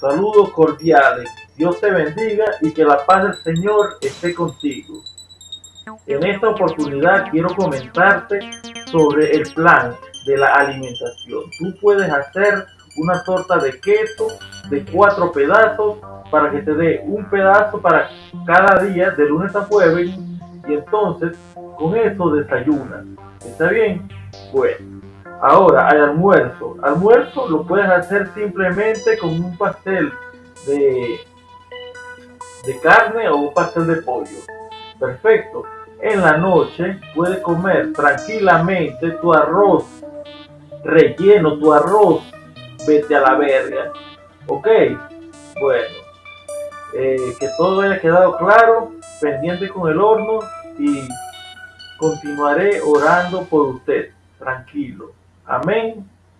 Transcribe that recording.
Saludos cordiales. Dios te bendiga y que la paz del Señor esté contigo. En esta oportunidad quiero comentarte sobre el plan de la alimentación. Tú puedes hacer una torta de queso de cuatro pedazos para que te dé un pedazo para cada día de lunes a jueves y entonces con eso desayunas. ¿Está bien? Bueno, ahora al almuerzo. Almuerzo lo puedes hacer simplemente con un pastel de, de carne o un pastel de pollo. Perfecto. En la noche puedes comer tranquilamente tu arroz relleno, tu arroz, vete a la verga. Ok, bueno, eh, que todo haya quedado claro, pendiente con el horno y continuaré orando por usted. Tranquilo. Amém?